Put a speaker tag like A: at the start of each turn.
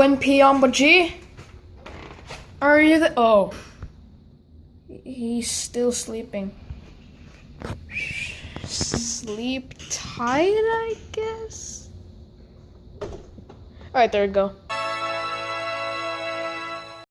A: Np, on G? Are you the. Oh. He's still sleeping. Sleep tight, I guess? Alright, there we go.